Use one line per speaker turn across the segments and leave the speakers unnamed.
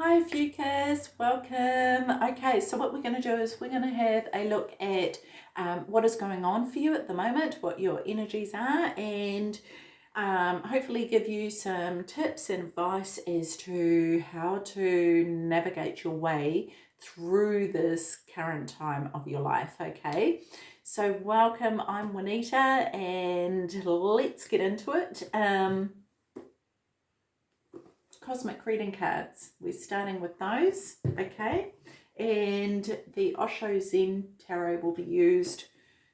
Hi Ophiuchus, welcome. Okay, so what we're going to do is we're going to have a look at um, what is going on for you at the moment, what your energies are, and um, hopefully give you some tips and advice as to how to navigate your way through this current time of your life, okay? So welcome, I'm Juanita, and let's get into it. Um, cosmic reading cards, we're starting with those, okay? And the Osho Zen Tarot will be used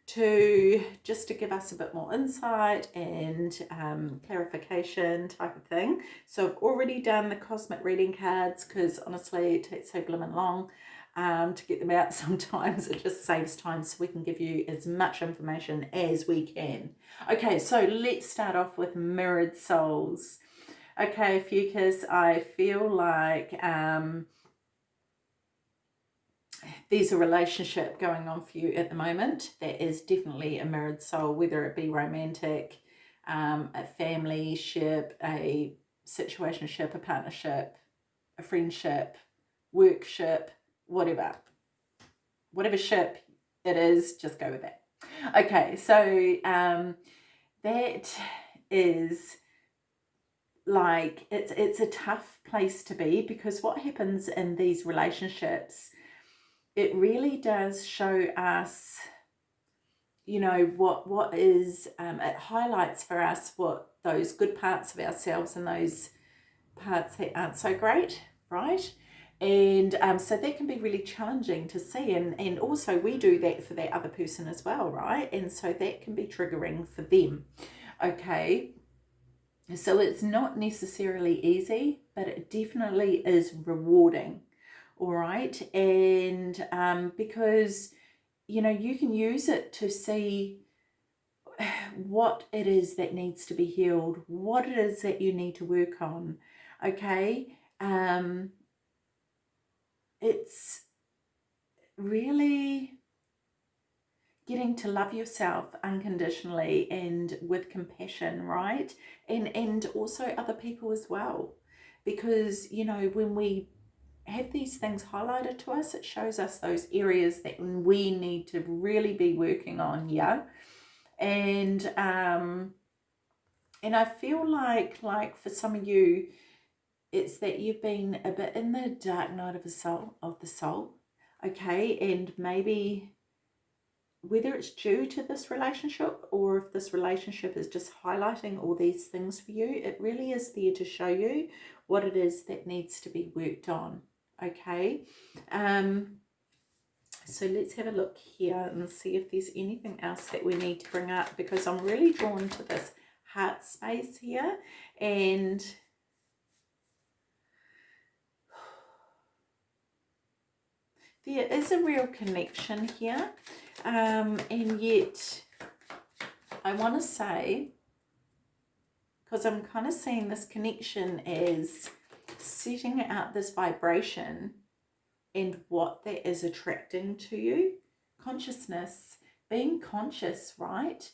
to just to give us a bit more insight and um, clarification type of thing. So I've already done the cosmic reading cards because honestly it takes so blooming long um, to get them out sometimes. It just saves time so we can give you as much information as we can. Okay, so let's start off with Mirrored Souls. Okay, Ophiuchus, I feel like um, there's a relationship going on for you at the moment that is definitely a mirrored soul, whether it be romantic, um, a family ship, a situationship, a partnership, a friendship, workship, whatever. Whatever ship it is, just go with it. Okay, so um, that is like it's it's a tough place to be because what happens in these relationships it really does show us you know what what is um, it highlights for us what those good parts of ourselves and those parts that aren't so great right? And um, so that can be really challenging to see and and also we do that for that other person as well right? And so that can be triggering for them okay so it's not necessarily easy but it definitely is rewarding. All right? And um, because you know you can use it to see what it is that needs to be healed what it is that you need to work on okay? Um it's really getting to love yourself unconditionally and with compassion right and and also other people as well because you know when we have these things highlighted to us, it shows us those areas that we need to really be working on, yeah? And, um, and I feel like, like for some of you, it's that you've been a bit in the dark night of the soul, of the soul, okay? And maybe whether it's due to this relationship or if this relationship is just highlighting all these things for you, it really is there to show you what it is that needs to be worked on okay? Um so let's have a look here and see if there's anything else that we need to bring up because I'm really drawn to this heart space here and there is a real connection here um, and yet I want to say because I'm kind of seeing this connection as setting out this vibration and what that is attracting to you. Consciousness, being conscious, right?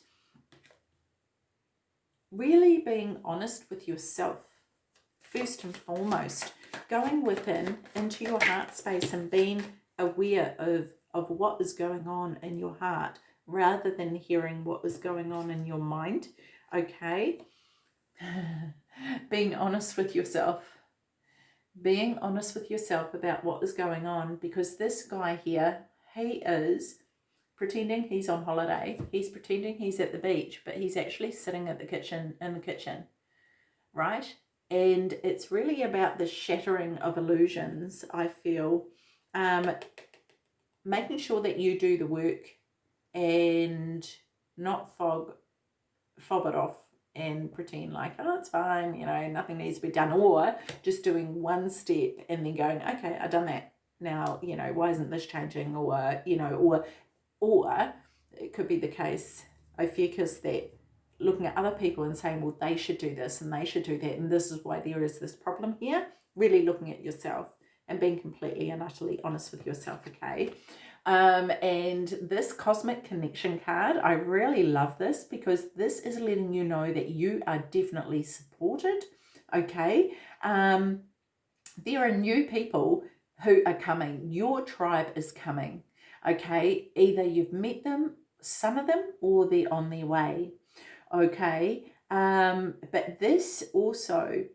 Really being honest with yourself, first and foremost. Going within into your heart space and being aware of, of what is going on in your heart rather than hearing what is going on in your mind, okay? being honest with yourself being honest with yourself about what is going on because this guy here, he is pretending he's on holiday. He's pretending he's at the beach, but he's actually sitting at the kitchen, in the kitchen, right? And it's really about the shattering of illusions, I feel. Um, making sure that you do the work and not fog, fob it off and pretend like, oh, it's fine, you know, nothing needs to be done. Or just doing one step and then going, okay, I've done that. Now, you know, why isn't this changing? Or, you know, or, or it could be the case, Ophiuchus that looking at other people and saying, well, they should do this and they should do that. And this is why there is this problem here. Really looking at yourself and being completely and utterly honest with yourself, okay? Um, and this Cosmic Connection card, I really love this because this is letting you know that you are definitely supported, okay? Um, there are new people who are coming. Your tribe is coming. Okay, either you've met them, some of them, or they're on their way. Okay, um, but this also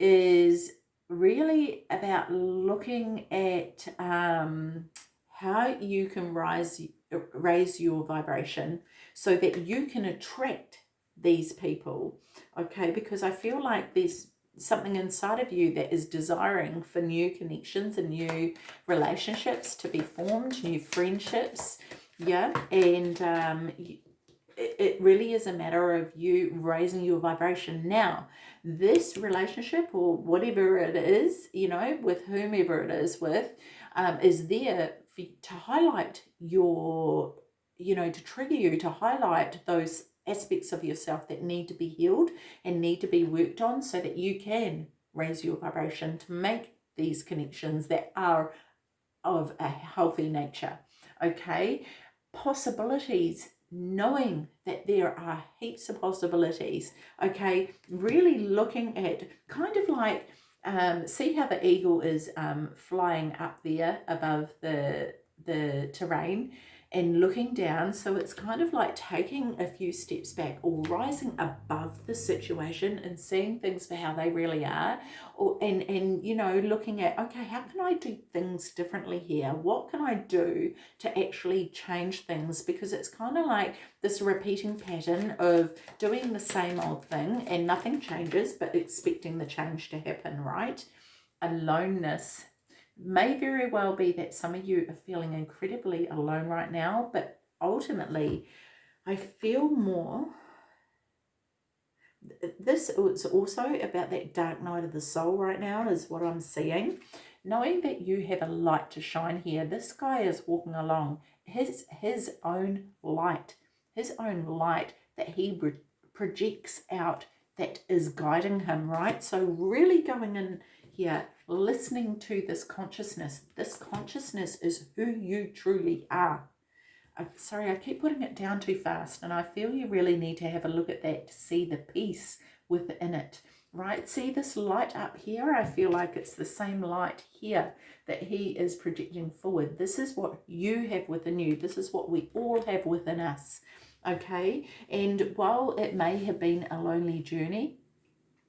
is really about looking at um, how you can rise raise your vibration so that you can attract these people okay? Because i feel like there's something inside of you that is desiring for new connections and new relationships to be formed new friendships yeah? And um it really is a matter of you raising your vibration. Now this relationship or whatever it is you know with whomever it is with um, is there for, to highlight your you know to trigger you to highlight those aspects of yourself that need to be healed and need to be worked on so that you can raise your vibration to make these connections that are of a healthy nature okay? Possibilities knowing that there are heaps of possibilities, okay, really looking at kind of like, um, see how the eagle is um, flying up there above the, the terrain and looking down. So it's kind of like taking a few steps back or rising above the situation and seeing things for how they really are. Or and, and you know, looking at, okay, how can I do things differently here? What can I do to actually change things? Because it's kind of like this repeating pattern of doing the same old thing and nothing changes, but expecting the change to happen, right? Aloneness may very well be that some of you are feeling incredibly alone right now, but ultimately, I feel more. This is also about that dark night of the soul right now, is what I'm seeing. Knowing that you have a light to shine here, this guy is walking along his, his own light, his own light that he projects out that is guiding him, right? So really going in here listening to this consciousness. This consciousness is who you truly are. I'm sorry, I keep putting it down too fast and I feel you really need to have a look at that to see the peace within it, right? See this light up here? I feel like it's the same light here that he is projecting forward. This is what you have within you. This is what we all have within us, okay? And while it may have been a lonely journey,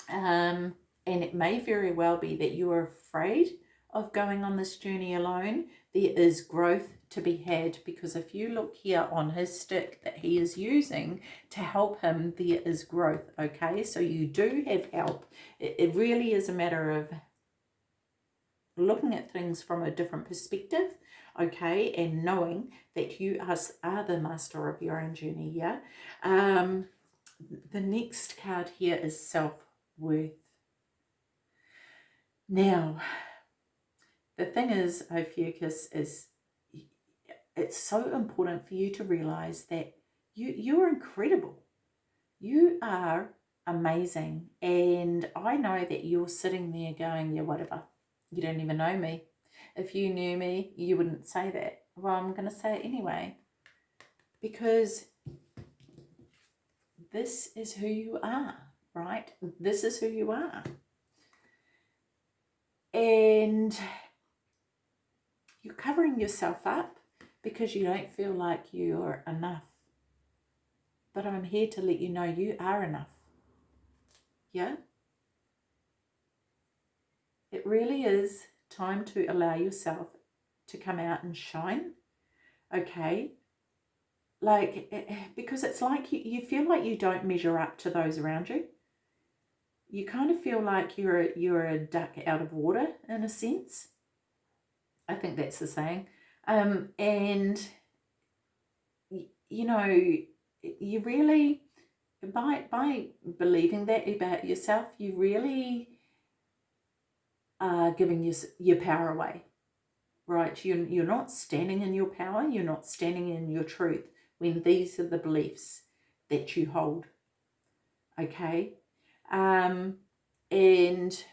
um, and it may very well be that you are afraid of going on this journey alone. There is growth to be had because if you look here on his stick that he is using to help him, there is growth, okay? So you do have help. It, it really is a matter of looking at things from a different perspective, okay, and knowing that you are, are the master of your own journey, yeah? Um, the next card here is self-worth. Now, the thing is, Ophiuchus, is it's so important for you to realize that you, you're incredible. You are amazing. And I know that you're sitting there going, yeah, whatever. You don't even know me. If you knew me, you wouldn't say that. Well, I'm going to say it anyway. Because this is who you are, right? This is who you are and you're covering yourself up because you don't feel like you're enough. But I'm here to let you know you are enough. Yeah? It really is time to allow yourself to come out and shine. Okay? Like, eh, eh, because it's like you, you feel like you don't measure up to those around you you kind of feel like you're a, you're a duck out of water in a sense. I think that's the saying. Um, and, you know, you really, by, by believing that about yourself, you really are giving your, your power away, right? You're, you're not standing in your power. You're not standing in your truth when these are the beliefs that you hold, okay? Um, and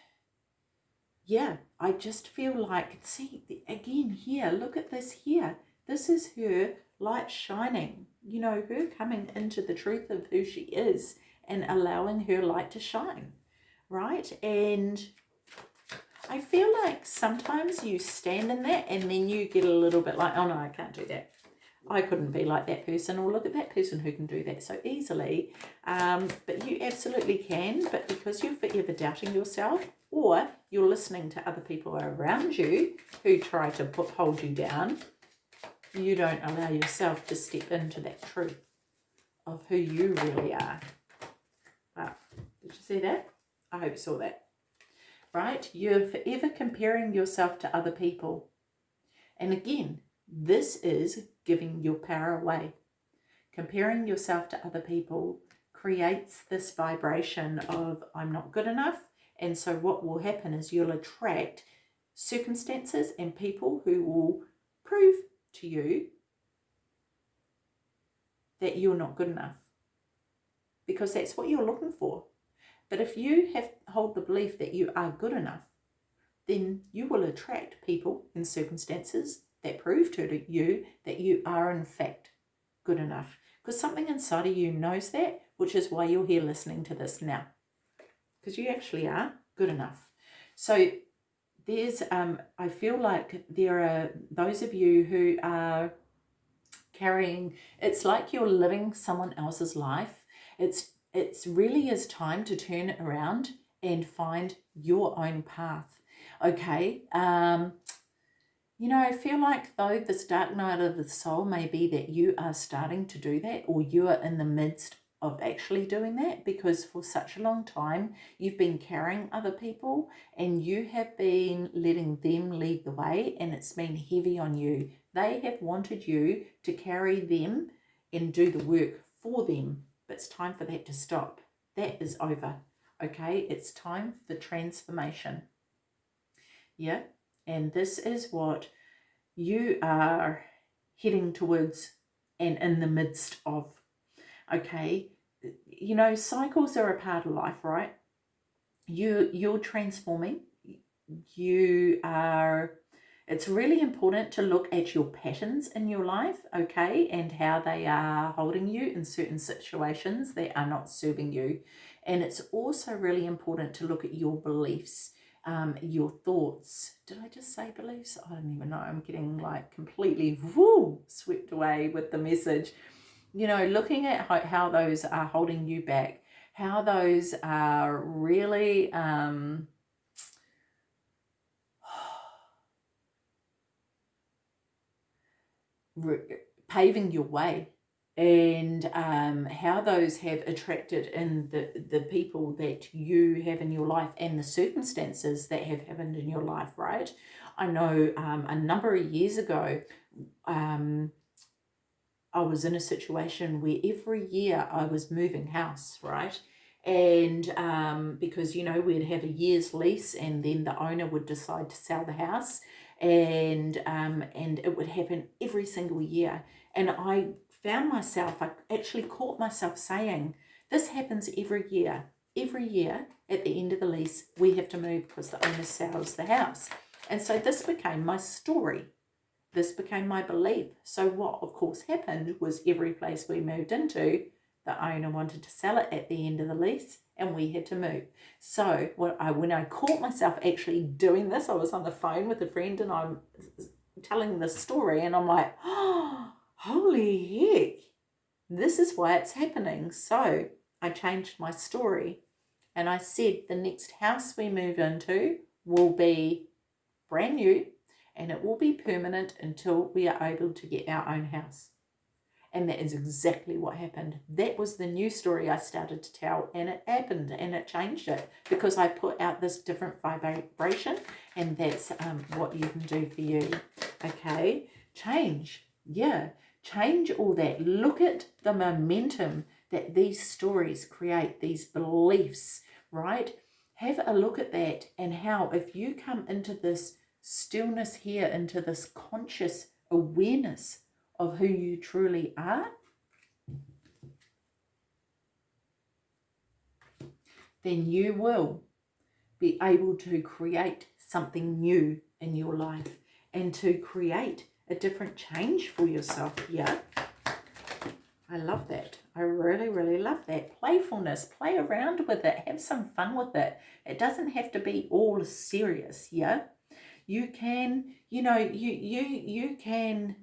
yeah, I just feel like, see, again here, look at this here. This is her light shining, you know, her coming into the truth of who she is and allowing her light to shine, right? And I feel like sometimes you stand in that and then you get a little bit like, oh no, I can't do that. I couldn't be like that person or look at that person who can do that so easily. Um, but you absolutely can, but because you're forever doubting yourself or you're listening to other people around you who try to put, hold you down, you don't allow yourself to step into that truth of who you really are. Wow. Did you see that? I hope you saw that. Right? You're forever comparing yourself to other people. And again, this is giving your power away. Comparing yourself to other people creates this vibration of I'm not good enough. And so what will happen is you'll attract circumstances and people who will prove to you that you're not good enough because that's what you're looking for. But if you have hold the belief that you are good enough, then you will attract people and circumstances that prove to you that you are in fact good enough. Because something inside of you knows that, which is why you're here listening to this now. Because you actually are good enough. So there's, um, I feel like there are those of you who are carrying, it's like you're living someone else's life. It's, it's really is time to turn around and find your own path. Okay. Um, you know, I feel like though this dark night of the soul may be that you are starting to do that or you are in the midst of actually doing that because for such a long time you've been carrying other people and you have been letting them lead the way and it's been heavy on you. They have wanted you to carry them and do the work for them, but it's time for that to stop. That is over, okay? It's time for transformation. Yeah, and this is what you are heading towards and in the midst of. Okay, you know, cycles are a part of life, right? You, you're transforming. You are, it's really important to look at your patterns in your life, okay, and how they are holding you in certain situations that are not serving you. And it's also really important to look at your beliefs um, your thoughts. Did I just say beliefs? I don't even know. I'm getting like completely whoo, swept away with the message. You know, looking at how, how those are holding you back, how those are really um, paving your way and um, how those have attracted in the, the people that you have in your life and the circumstances that have happened in your life, right? I know um, a number of years ago, um, I was in a situation where every year I was moving house, right? And um, because, you know, we'd have a year's lease and then the owner would decide to sell the house and um, and it would happen every single year. And I found myself, I actually caught myself saying, this happens every year. Every year at the end of the lease, we have to move because the owner sells the house. And so this became my story. This became my belief. So what, of course, happened was every place we moved into, the owner wanted to sell it at the end of the lease and we had to move. So what I, when I caught myself actually doing this, I was on the phone with a friend and I'm telling this story and I'm like, oh, holy heck, this is why it's happening. So I changed my story and I said the next house we move into will be brand new and it will be permanent until we are able to get our own house. And that is exactly what happened. That was the new story I started to tell and it happened and it changed it because I put out this different vibration and that's um, what you can do for you. Okay, change. Yeah, Change all that. Look at the momentum that these stories create, these beliefs, right? Have a look at that and how if you come into this stillness here, into this conscious awareness of who you truly are, then you will be able to create something new in your life and to create a different change for yourself here. I love that. I really, really love that. Playfulness, play around with it, have some fun with it. It doesn't have to be all serious, yeah? You can, you know, you you you can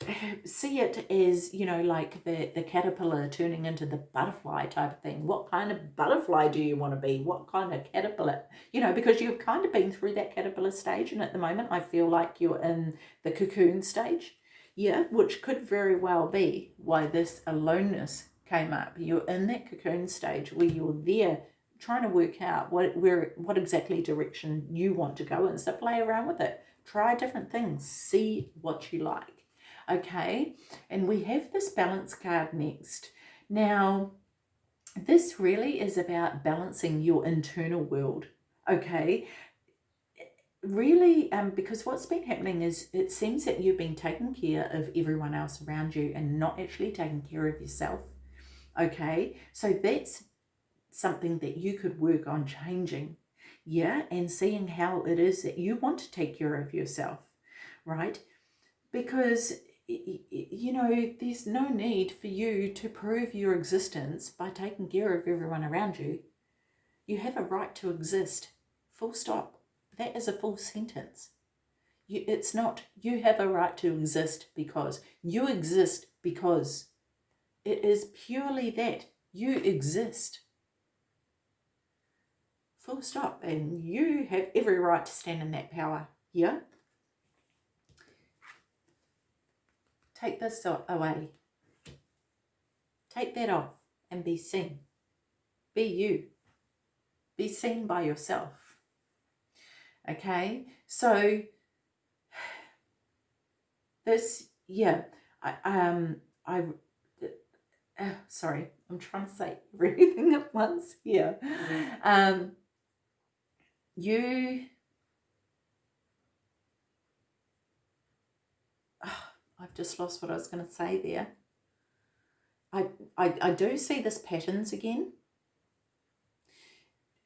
see it as, you know, like the, the caterpillar turning into the butterfly type of thing. What kind of butterfly do you want to be? What kind of caterpillar? You know, because you've kind of been through that caterpillar stage and at the moment I feel like you're in the cocoon stage yeah, which could very well be why this aloneness came up. You're in that cocoon stage where you're there trying to work out what where what exactly direction you want to go in. So play around with it. Try different things. See what you like. Okay, and we have this balance card next. Now, this really is about balancing your internal world. Okay, really um, because what's been happening is it seems that you've been taking care of everyone else around you and not actually taking care of yourself okay so that's something that you could work on changing yeah and seeing how it is that you want to take care of yourself right because you know there's no need for you to prove your existence by taking care of everyone around you you have a right to exist full stop that is a full sentence. You, it's not, you have a right to exist because. You exist because. It is purely that. You exist. Full stop. And you have every right to stand in that power. Yeah? Take this away. Take that off and be seen. Be you. Be seen by yourself. Okay, so this, yeah, I, um, I, uh, sorry, I'm trying to say everything at once here. Um, you, oh, I've just lost what I was going to say there. I, I, I do see this patterns again,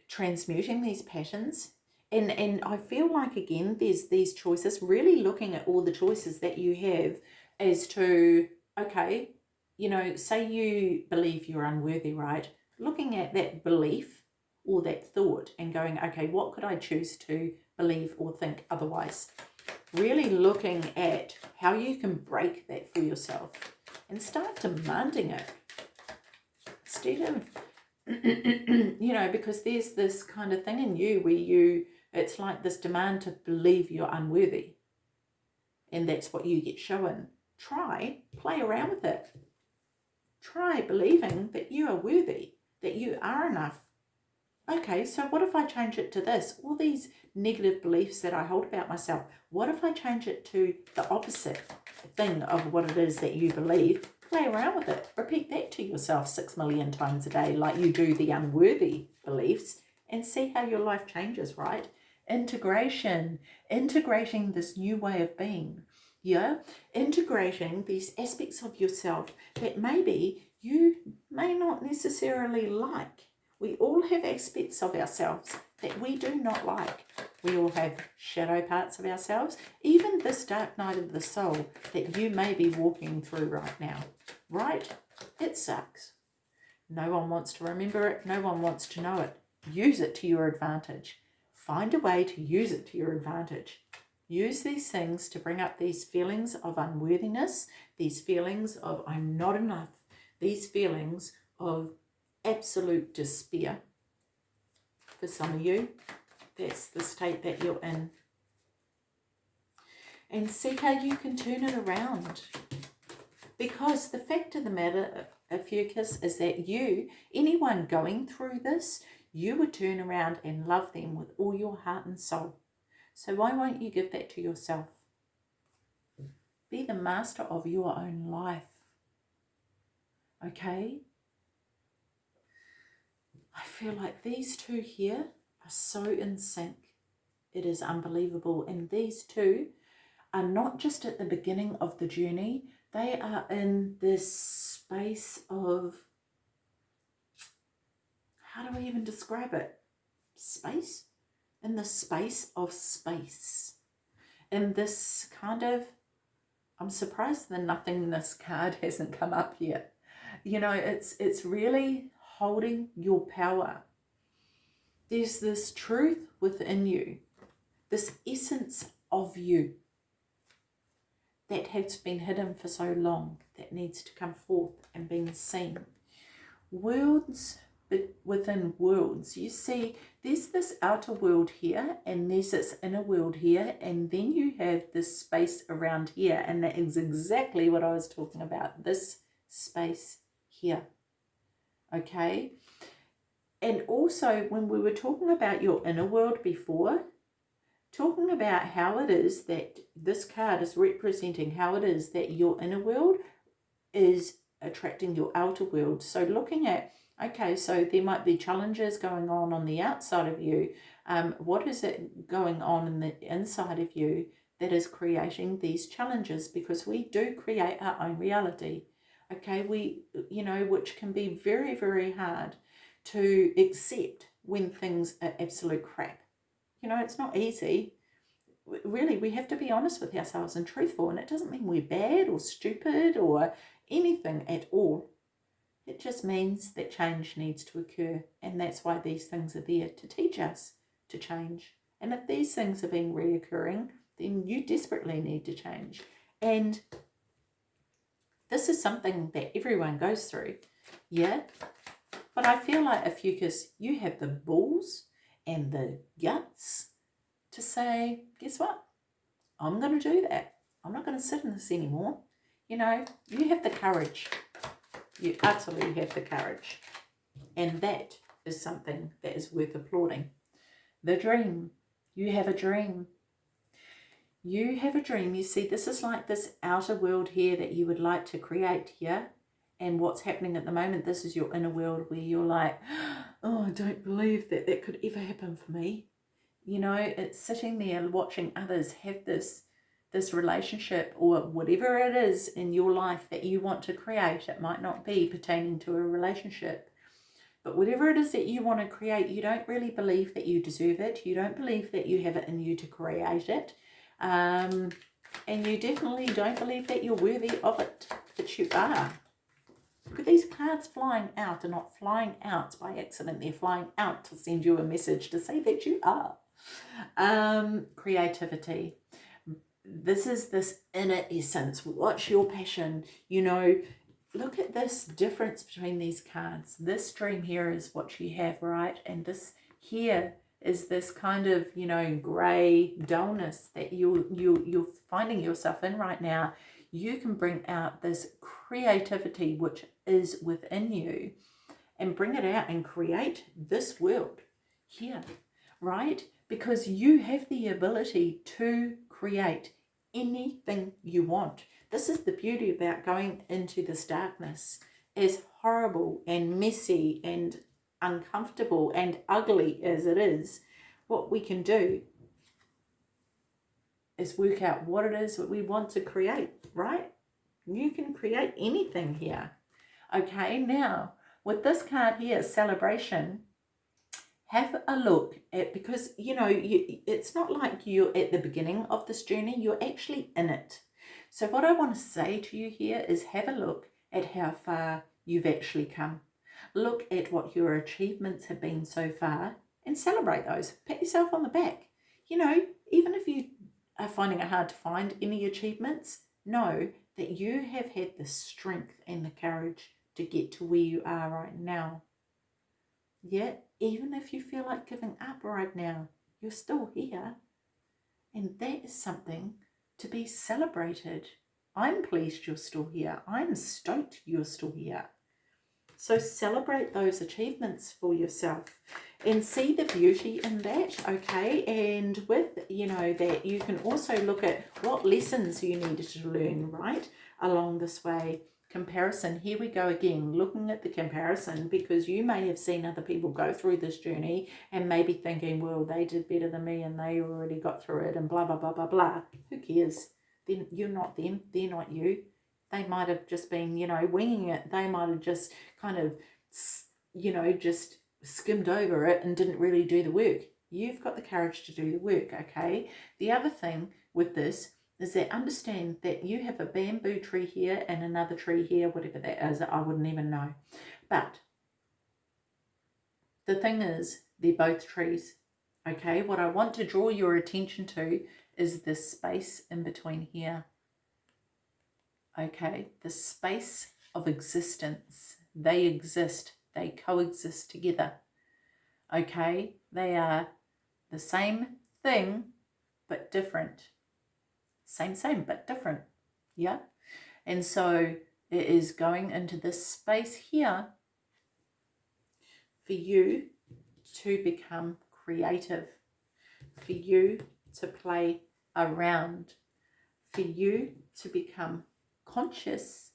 transmuting these patterns. And and I feel like again there's these choices really looking at all the choices that you have as to okay you know say you believe you're unworthy right? Looking at that belief or that thought and going okay what could I choose to believe or think otherwise really looking at how you can break that for yourself and start demanding it instead of you know because there's this kind of thing in you where you it's like this demand to believe you're unworthy. And that's what you get shown. Try, play around with it. Try believing that you are worthy, that you are enough. Okay, so what if I change it to this? All these negative beliefs that I hold about myself, what if I change it to the opposite thing of what it is that you believe? Play around with it. Repeat that to yourself six million times a day like you do the unworthy beliefs and see how your life changes, right? integration, integrating this new way of being. Yeah, integrating these aspects of yourself that maybe you may not necessarily like. We all have aspects of ourselves that we do not like. We all have shadow parts of ourselves, even this dark night of the soul that you may be walking through right now. Right? It sucks. No one wants to remember it. No one wants to know it. Use it to your advantage. Find a way to use it to your advantage. Use these things to bring up these feelings of unworthiness, these feelings of I'm not enough, these feelings of absolute despair. For some of you, that's the state that you're in. And see how you can turn it around. Because the fact of the matter, Ophiuchus, is that you, anyone going through this, you would turn around and love them with all your heart and soul. So why won't you give that to yourself? Be the master of your own life. Okay? I feel like these two here are so in sync. It is unbelievable. And these two are not just at the beginning of the journey, they are in this space of how do I even describe it? Space? In the space of space. In this kind of, I'm surprised the nothingness card hasn't come up yet. You know, it's it's really holding your power. There's this truth within you, this essence of you that has been hidden for so long that needs to come forth and being seen. Worlds within worlds. You see, there's this outer world here and there's this inner world here and then you have this space around here and that is exactly what I was talking about, this space here. Okay? And also when we were talking about your inner world before, talking about how it is that this card is representing how it is that your inner world is attracting your outer world. So looking at Okay, so there might be challenges going on on the outside of you. Um, what is it going on in the inside of you that is creating these challenges? Because we do create our own reality. Okay, we, you know, which can be very, very hard to accept when things are absolute crap. You know, it's not easy. Really, we have to be honest with ourselves and truthful. And it doesn't mean we're bad or stupid or anything at all. It just means that change needs to occur and that's why these things are there to teach us to change. And if these things are being reoccurring, then you desperately need to change. And this is something that everyone goes through, yeah? But I feel like Ophiuchus, you can you have the balls and the guts to say, guess what? I'm going to do that. I'm not going to sit in this anymore. You know, you have the courage you utterly have the courage. And that is something that is worth applauding. The dream. You have a dream. You have a dream. You see, this is like this outer world here that you would like to create here. And what's happening at the moment, this is your inner world where you're like, oh, I don't believe that that could ever happen for me. You know, it's sitting there watching others have this this relationship or whatever it is in your life that you want to create. It might not be pertaining to a relationship. But whatever it is that you want to create, you don't really believe that you deserve it. You don't believe that you have it in you to create it. Um, and you definitely don't believe that you're worthy of it, that you are. Look at these cards flying out They're not flying out by accident. They're flying out to send you a message to say that you are. Um, creativity this is this inner essence. What's your passion? You know, look at this difference between these cards. This dream here is what you have, right? And this here is this kind of, you know, grey dullness that you, you, you're finding yourself in right now. You can bring out this creativity which is within you and bring it out and create this world here, right? Because you have the ability to create anything you want. This is the beauty about going into this darkness. As horrible and messy and uncomfortable and ugly as it is, what we can do is work out what it is that we want to create, right? You can create anything here. Okay, now with this card here, celebration, have a look at because you know you, it's not like you're at the beginning of this journey you're actually in it so what i want to say to you here is have a look at how far you've actually come look at what your achievements have been so far and celebrate those pat yourself on the back you know even if you are finding it hard to find any achievements know that you have had the strength and the courage to get to where you are right now Yet, even if you feel like giving up right now, you're still here. And that is something to be celebrated. I'm pleased you're still here. I'm stoked you're still here. So celebrate those achievements for yourself and see the beauty in that, okay? And with, you know, that you can also look at what lessons you needed to learn, right, along this way. Comparison here we go again looking at the comparison because you may have seen other people go through this journey and maybe thinking well they did better than me and they already got through it and blah blah blah blah blah. Who cares? Then you're not them they're not you they might have just been you know winging it they might have just kind of you know just skimmed over it and didn't really do the work you've got the courage to do the work okay the other thing with this is that understand that you have a bamboo tree here and another tree here, whatever that is, I wouldn't even know. But the thing is, they're both trees. Okay, what I want to draw your attention to is the space in between here. Okay, the space of existence. They exist, they coexist together. Okay, they are the same thing but different. Same, same, but different. Yeah? And so it is going into this space here for you to become creative, for you to play around, for you to become conscious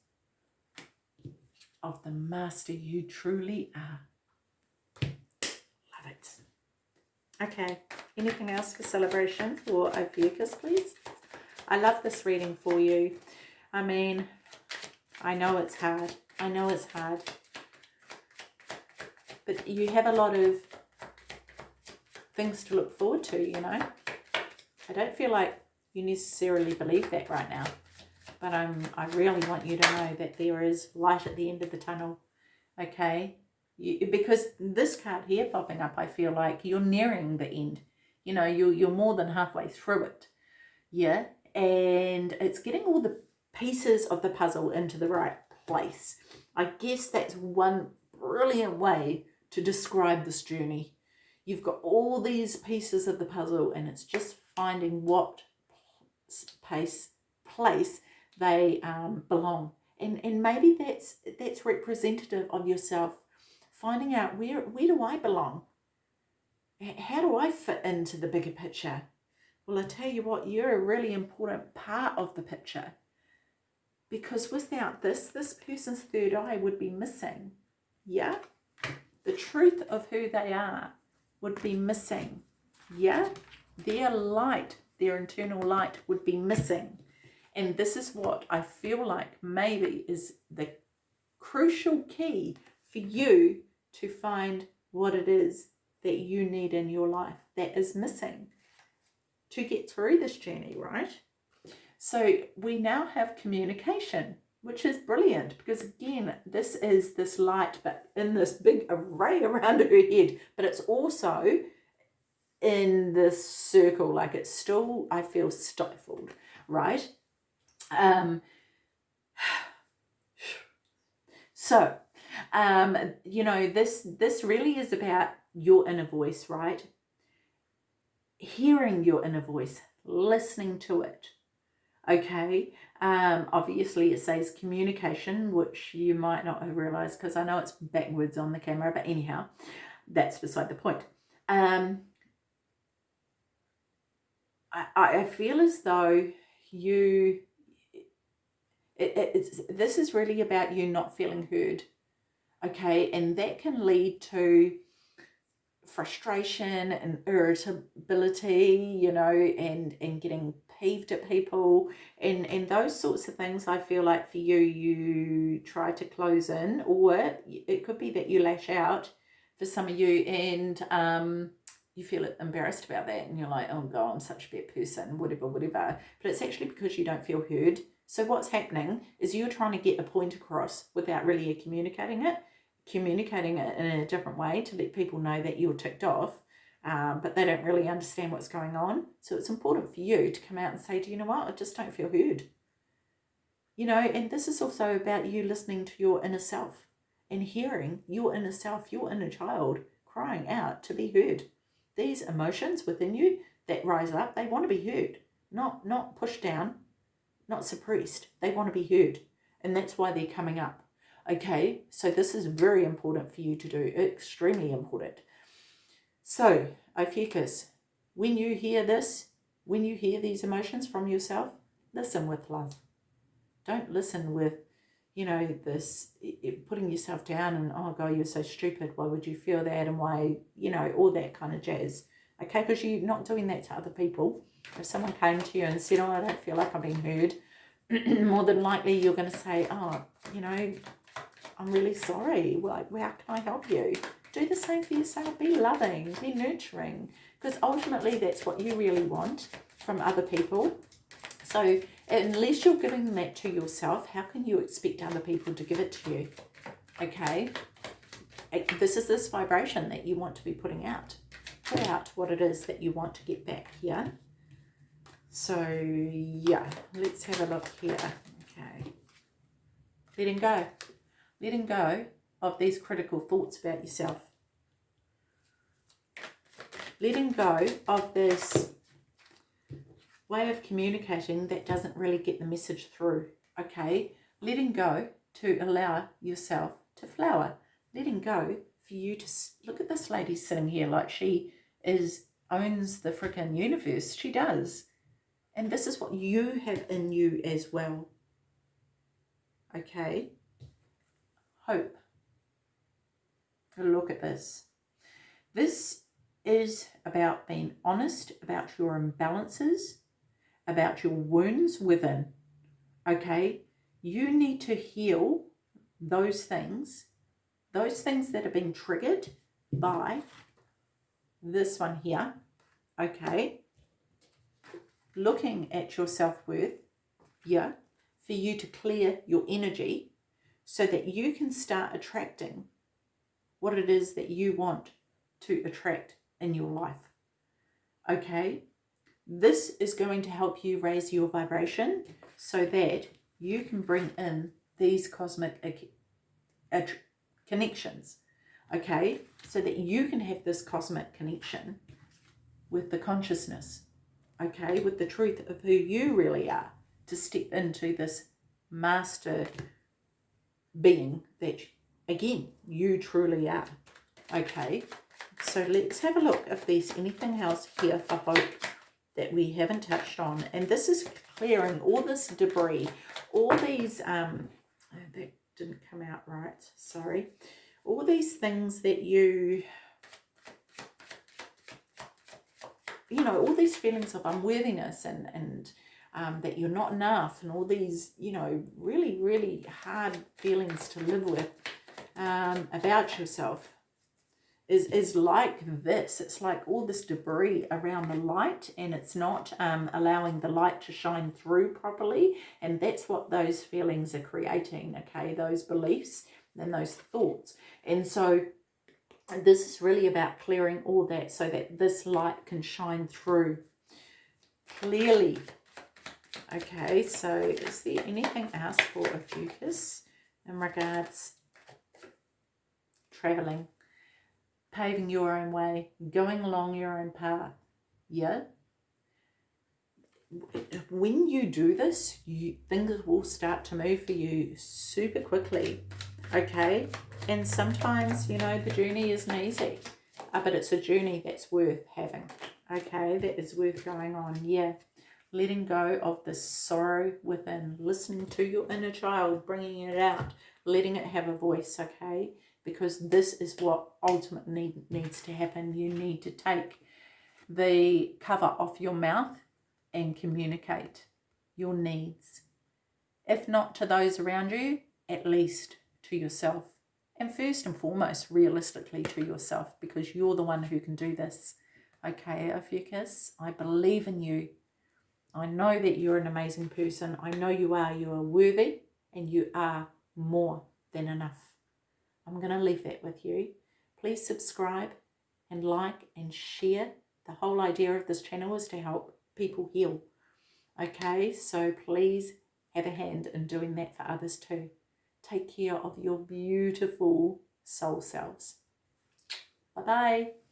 of the master you truly are. Love it. Okay, anything else for celebration for Ophiuchus, please? I love this reading for you. I mean, I know it's hard. I know it's hard. But you have a lot of things to look forward to, you know. I don't feel like you necessarily believe that right now. But I'm, I really want you to know that there is light at the end of the tunnel. Okay? You, because this card here popping up, I feel like you're nearing the end. You know, you're, you're more than halfway through it. Yeah? And it's getting all the pieces of the puzzle into the right place. I guess that's one brilliant way to describe this journey. You've got all these pieces of the puzzle and it's just finding what place, place they um, belong. And, and maybe that's, that's representative of yourself finding out where, where do I belong? How do I fit into the bigger picture? Well, I tell you what, you're a really important part of the picture because without this, this person's third eye would be missing. Yeah? The truth of who they are would be missing. Yeah? Their light, their internal light would be missing. And this is what I feel like maybe is the crucial key for you to find what it is that you need in your life that is missing to get through this journey, right? So we now have communication, which is brilliant because again, this is this light, but in this big array around her head, but it's also in this circle, like it's still, I feel stifled, right? Um, so, um, you know, this, this really is about your inner voice, right? Hearing your inner voice, listening to it, okay um obviously it says communication which you might not have realized because i know it's backwards on the camera but anyhow that's beside the point um i i feel as though you it, it's this is really about you not feeling heard okay? And that can lead to frustration and irritability you know and and getting peeved at people. And and those sorts of things I feel like for you you try to close in or it could be that you lash out for some of you and um you feel embarrassed about that and you're like oh god I'm such a bad person whatever whatever. But it's actually because you don't feel heard so what's happening is you're trying to get a point across without really communicating it communicating it in a different way to let people know that you're ticked off um, but they don't really understand what's going on. So it's important for you to come out and say, do you know what, I just don't feel heard. You know, and this is also about you listening to your inner self and hearing your inner self, your inner child crying out to be heard. These emotions within you that rise up, they want to be heard, not, not pushed down, not suppressed. They want to be heard. And that's why they're coming up. Okay, so this is very important for you to do, extremely important. So, Ophiuchus, when you hear this, when you hear these emotions from yourself, listen with love. Don't listen with, you know, this putting yourself down and, oh God, you're so stupid. Why would you feel that? And why, you know, all that kind of jazz. Okay, because you're not doing that to other people. If someone came to you and said, oh, I don't feel like I'm being heard, more than likely you're going to say, oh, you know, I'm really sorry. Like, how can I help you? do the same for yourself. Be loving, be nurturing, because ultimately that's what you really want from other people. So unless you're giving that to yourself, how can you expect other people to give it to you? Okay. This is this vibration that you want to be putting out. Put out what it is that you want to get back here. So, yeah, let's have a look here. Okay. Letting go. Letting go of these critical thoughts about yourself. Letting go of this way of communicating that doesn't really get the message through. Okay. Letting go to allow yourself to flower. Letting go for you to look at this lady sitting here like she is owns the freaking universe. She does. And this is what you have in you as well. Okay. Hope. Look at this. This is about being honest about your imbalances, about your wounds within. Okay. You need to heal those things, those things that have been triggered by this one here, okay, looking at your self-worth, yeah, for you to clear your energy so that you can start attracting what it is that you want to attract in your life. Okay, this is going to help you raise your vibration so that you can bring in these cosmic connections, okay? So that you can have this cosmic connection with the consciousness, okay? With the truth of who you really are to step into this master being that, again, you truly are, okay? So let's have a look if there's anything else here for hope that we haven't touched on. And this is clearing all this debris, all these, um, that didn't come out right, sorry. All these things that you, you know, all these feelings of unworthiness and, and um, that you're not enough and all these, you know, really, really hard feelings to live with um, about yourself is, is like this. It's like all this debris around the light and it's not um, allowing the light to shine through properly. And that's what those feelings are creating, okay? Those beliefs and those thoughts. And so this is really about clearing all that so that this light can shine through clearly. Okay, so is there anything else for Ophiuchus in regards traveling? paving your own way, going along your own path. Yeah? When you do this, you, things will start to move for you super quickly, okay? And sometimes, you know, the journey isn't easy, uh, but it's a journey that's worth having, okay? That is worth going on, yeah. Letting go of the sorrow within, listening to your inner child, bringing it out, letting it have a voice, okay? because this is what ultimately need, needs to happen. You need to take the cover off your mouth and communicate your needs. If not to those around you, at least to yourself. And first and foremost, realistically to yourself because you're the one who can do this. Okay, Ophiuchus, I believe in you. I know that you're an amazing person. I know you are. You are worthy and you are more than enough. I'm going to leave that with you. Please subscribe and like and share. The whole idea of this channel is to help people heal. Okay, so please have a hand in doing that for others too. Take care of your beautiful soul selves. Bye-bye.